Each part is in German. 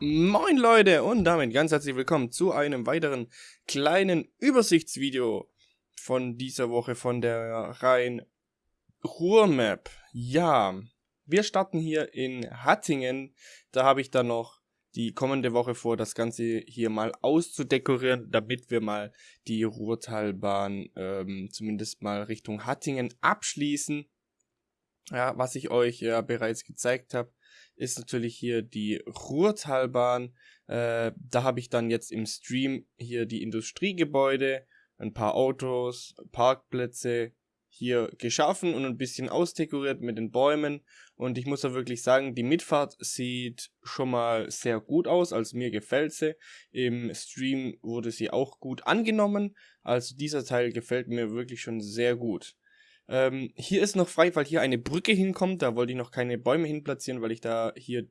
Moin Leute und damit ganz herzlich willkommen zu einem weiteren kleinen Übersichtsvideo von dieser Woche von der Rhein-Ruhr-Map. Ja, wir starten hier in Hattingen, da habe ich dann noch die kommende Woche vor, das Ganze hier mal auszudekorieren, damit wir mal die Ruhrtalbahn ähm, zumindest mal Richtung Hattingen abschließen. Ja, was ich euch ja bereits gezeigt habe, ist natürlich hier die Ruhrtalbahn. Äh, da habe ich dann jetzt im Stream hier die Industriegebäude, ein paar Autos, Parkplätze hier geschaffen und ein bisschen ausdekoriert mit den Bäumen. Und ich muss auch wirklich sagen, die Mitfahrt sieht schon mal sehr gut aus, also mir gefällt sie. Im Stream wurde sie auch gut angenommen, also dieser Teil gefällt mir wirklich schon sehr gut. Ähm, hier ist noch frei, weil hier eine Brücke hinkommt. Da wollte ich noch keine Bäume hinplatzieren, weil ich da hier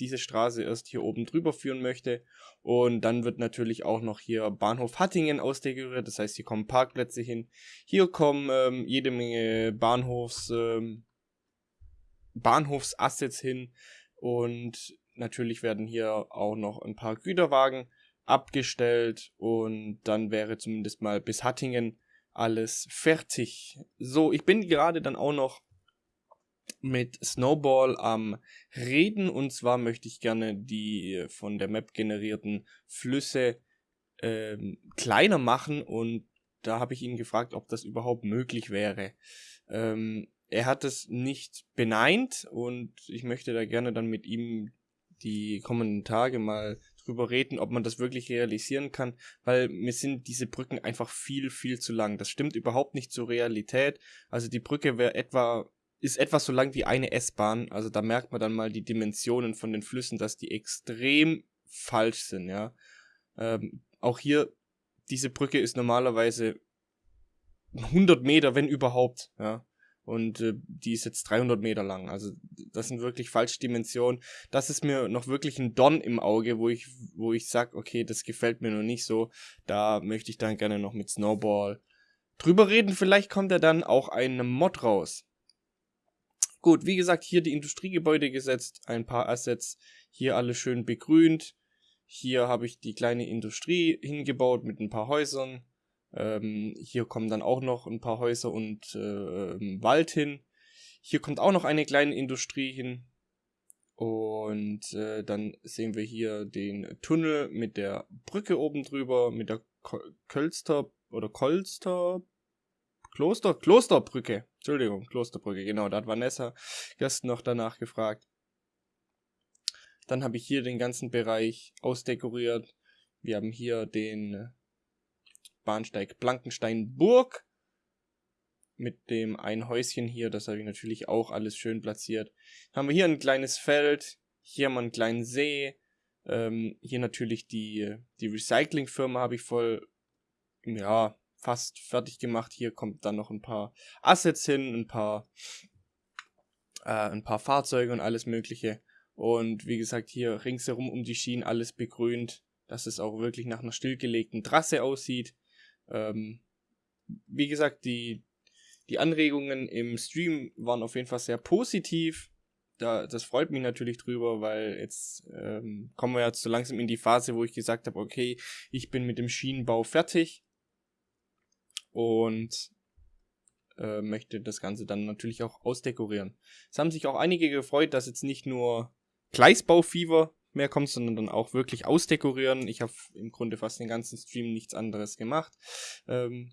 diese Straße erst hier oben drüber führen möchte. Und dann wird natürlich auch noch hier Bahnhof Hattingen ausdekoriert. Das heißt, hier kommen Parkplätze hin. Hier kommen ähm, jede Menge Bahnhofs, ähm, Bahnhofsassets hin. Und natürlich werden hier auch noch ein paar Güterwagen abgestellt. Und dann wäre zumindest mal bis Hattingen alles fertig. So, ich bin gerade dann auch noch mit Snowball am Reden und zwar möchte ich gerne die von der Map generierten Flüsse ähm, kleiner machen und da habe ich ihn gefragt, ob das überhaupt möglich wäre. Ähm, er hat es nicht beneint und ich möchte da gerne dann mit ihm die kommenden Tage mal drüber reden, ob man das wirklich realisieren kann, weil mir sind diese Brücken einfach viel, viel zu lang. Das stimmt überhaupt nicht zur Realität. Also die Brücke wäre etwa, ist etwa so lang wie eine S-Bahn. Also da merkt man dann mal die Dimensionen von den Flüssen, dass die extrem falsch sind, ja. Ähm, auch hier, diese Brücke ist normalerweise 100 Meter, wenn überhaupt, ja und äh, die ist jetzt 300 Meter lang. Also das sind wirklich falsche Dimensionen. Das ist mir noch wirklich ein Don im Auge, wo ich, wo ich sag, okay, das gefällt mir noch nicht so. Da möchte ich dann gerne noch mit Snowball drüber reden. Vielleicht kommt er dann auch ein Mod raus. Gut, wie gesagt, hier die Industriegebäude gesetzt, ein paar Assets, hier alles schön begrünt. Hier habe ich die kleine Industrie hingebaut mit ein paar Häusern. Ähm, hier kommen dann auch noch ein paar Häuser und äh, Wald hin. Hier kommt auch noch eine kleine Industrie hin. Und äh, dann sehen wir hier den Tunnel mit der Brücke oben drüber, mit der Kölster oder Kolster Kloster, Klosterbrücke. Entschuldigung, Klosterbrücke, genau, da hat Vanessa gestern noch danach gefragt. Dann habe ich hier den ganzen Bereich ausdekoriert. Wir haben hier den Bahnsteig Blankenstein-Burg. Mit dem ein Häuschen hier, das habe ich natürlich auch alles schön platziert. Haben wir hier ein kleines Feld, hier haben wir einen kleinen See. Ähm, hier natürlich die, die Recyclingfirma habe ich voll, ja, fast fertig gemacht. Hier kommt dann noch ein paar Assets hin, ein paar, äh, ein paar Fahrzeuge und alles mögliche. Und wie gesagt, hier ringsherum um die Schienen alles begrünt, dass es auch wirklich nach einer stillgelegten Trasse aussieht. Ähm, wie gesagt, die, die Anregungen im Stream waren auf jeden Fall sehr positiv. Da, das freut mich natürlich drüber, weil jetzt ähm, kommen wir jetzt so langsam in die Phase, wo ich gesagt habe, okay, ich bin mit dem Schienenbau fertig und äh, möchte das Ganze dann natürlich auch ausdekorieren. Es haben sich auch einige gefreut, dass jetzt nicht nur Gleisbaufieber mehr kommt, sondern dann auch wirklich ausdekorieren. Ich habe im Grunde fast den ganzen Stream nichts anderes gemacht. Ähm,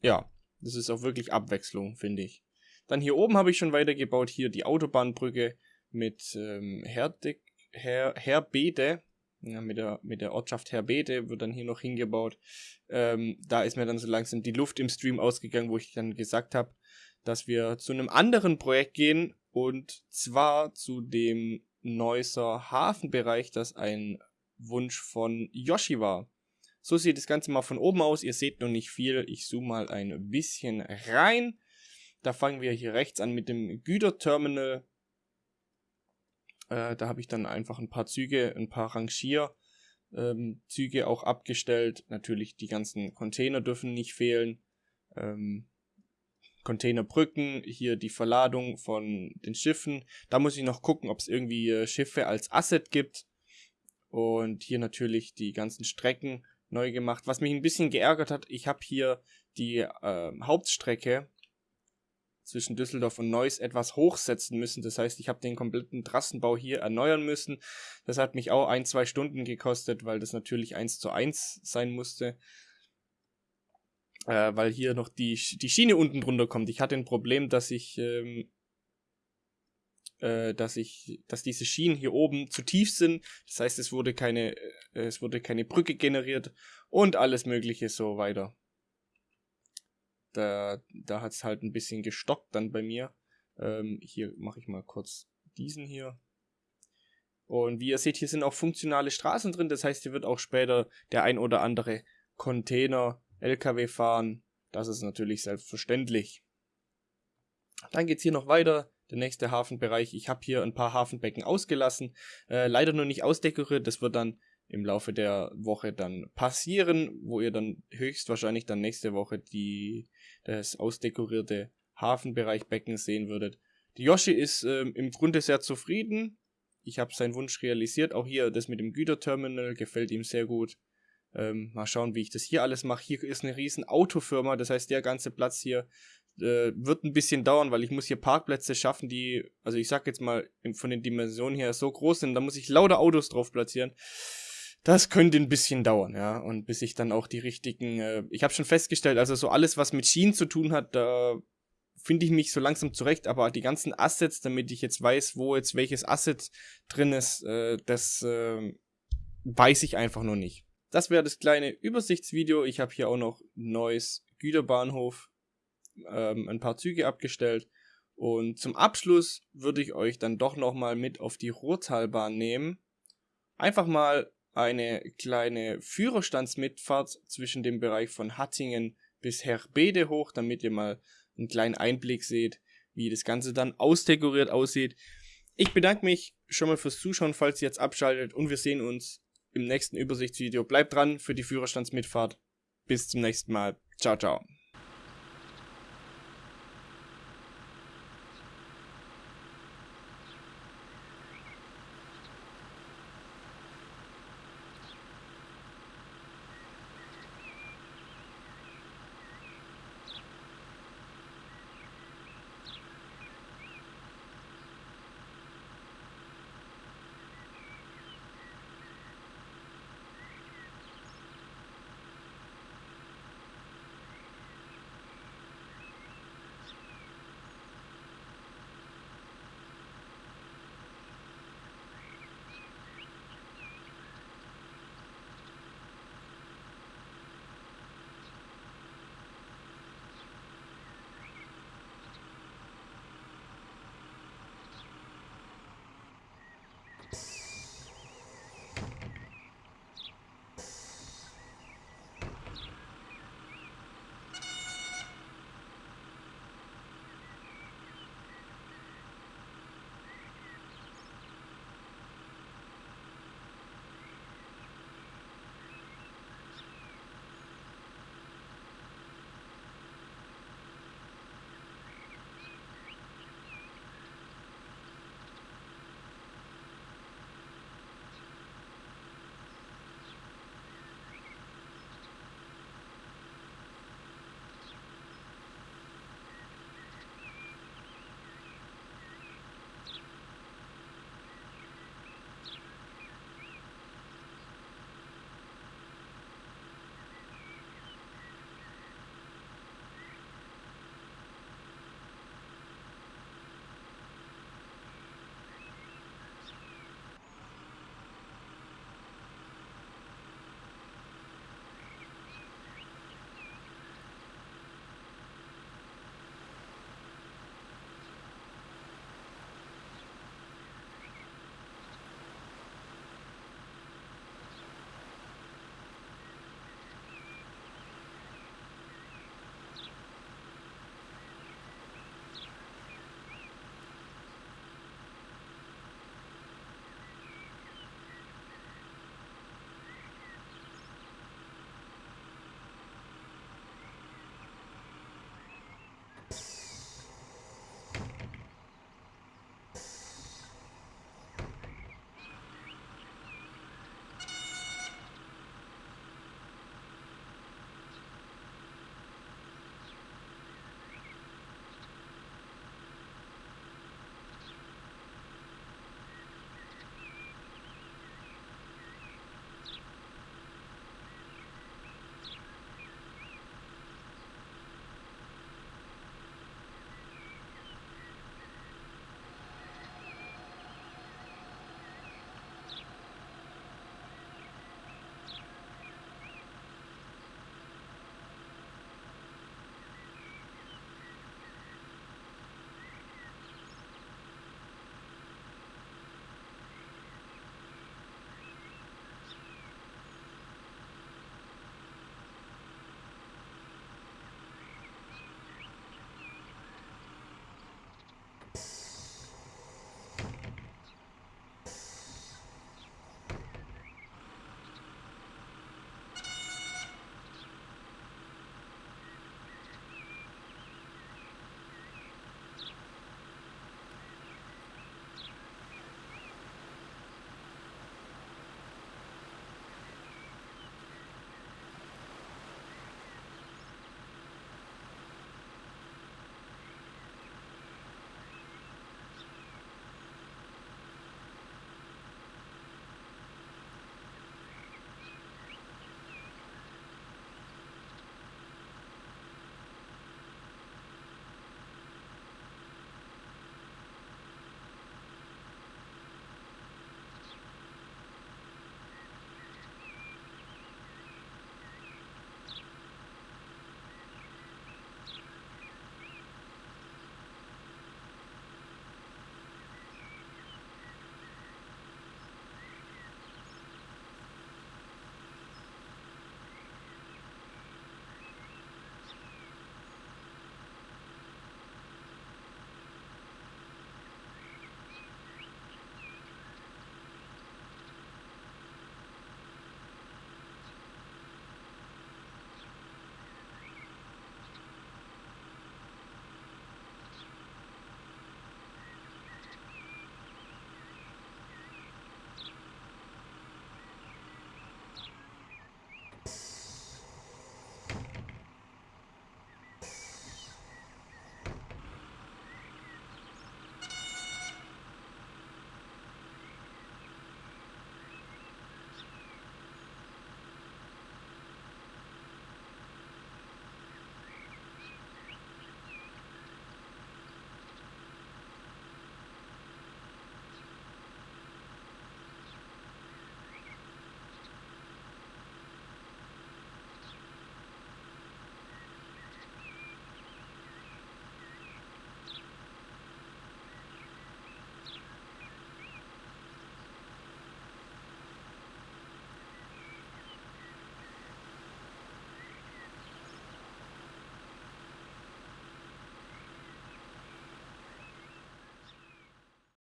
ja, das ist auch wirklich Abwechslung, finde ich. Dann hier oben habe ich schon weitergebaut, hier die Autobahnbrücke mit ähm, Herdek, Her, Herbede, ja, mit, der, mit der Ortschaft Herbede wird dann hier noch hingebaut. Ähm, da ist mir dann so langsam die Luft im Stream ausgegangen, wo ich dann gesagt habe, dass wir zu einem anderen Projekt gehen und zwar zu dem Neusser Hafenbereich, das ein Wunsch von Yoshi war. So sieht das Ganze mal von oben aus. Ihr seht noch nicht viel. Ich zoome mal ein bisschen rein. Da fangen wir hier rechts an mit dem Güterterminal. Äh, da habe ich dann einfach ein paar Züge, ein paar Rangierzüge ähm, auch abgestellt. Natürlich die ganzen Container dürfen nicht fehlen. Ähm, Containerbrücken, hier die Verladung von den Schiffen. Da muss ich noch gucken, ob es irgendwie äh, Schiffe als Asset gibt. Und hier natürlich die ganzen Strecken neu gemacht. Was mich ein bisschen geärgert hat, ich habe hier die äh, Hauptstrecke zwischen Düsseldorf und Neuss etwas hochsetzen müssen. Das heißt, ich habe den kompletten Trassenbau hier erneuern müssen. Das hat mich auch ein, zwei Stunden gekostet, weil das natürlich eins zu eins sein musste. Äh, weil hier noch die, die Schiene unten drunter kommt. Ich hatte ein Problem, dass ich, ähm, äh, dass ich, dass diese Schienen hier oben zu tief sind. Das heißt, es wurde keine, äh, es wurde keine Brücke generiert und alles mögliche so weiter. Da, da hat es halt ein bisschen gestockt dann bei mir. Ähm, hier mache ich mal kurz diesen hier. Und wie ihr seht, hier sind auch funktionale Straßen drin. Das heißt, hier wird auch später der ein oder andere Container, LKW fahren. Das ist natürlich selbstverständlich. Dann geht es hier noch weiter. Der nächste Hafenbereich. Ich habe hier ein paar Hafenbecken ausgelassen. Äh, leider nur nicht ausdekoriert. Das wird dann im Laufe der Woche dann passieren, wo ihr dann höchstwahrscheinlich dann nächste Woche die, das ausdekorierte Hafenbereich Becken sehen würdet. Die Yoshi ist ähm, im Grunde sehr zufrieden. Ich habe seinen Wunsch realisiert. Auch hier das mit dem Güterterminal gefällt ihm sehr gut. Ähm, mal schauen, wie ich das hier alles mache. Hier ist eine riesen Autofirma, das heißt, der ganze Platz hier äh, wird ein bisschen dauern, weil ich muss hier Parkplätze schaffen, die, also ich sag jetzt mal, von den Dimensionen her so groß sind, da muss ich lauter Autos drauf platzieren das könnte ein bisschen dauern, ja. Und bis ich dann auch die richtigen, äh, ich habe schon festgestellt, also so alles, was mit Schienen zu tun hat, da finde ich mich so langsam zurecht, aber die ganzen Assets, damit ich jetzt weiß, wo jetzt welches Asset drin ist, äh, das äh, weiß ich einfach noch nicht. Das wäre das kleine Übersichtsvideo. Ich habe hier auch noch neues Güterbahnhof, ähm, ein paar Züge abgestellt. Und zum Abschluss würde ich euch dann doch nochmal mit auf die Ruhrtalbahn nehmen. Einfach mal eine kleine Führerstandsmitfahrt zwischen dem Bereich von Hattingen bis Herbede hoch, damit ihr mal einen kleinen Einblick seht, wie das Ganze dann ausdekoriert aussieht. Ich bedanke mich schon mal fürs Zuschauen, falls ihr jetzt abschaltet und wir sehen uns im nächsten Übersichtsvideo. Bleibt dran für die Führerstandsmitfahrt. Bis zum nächsten Mal. Ciao, ciao.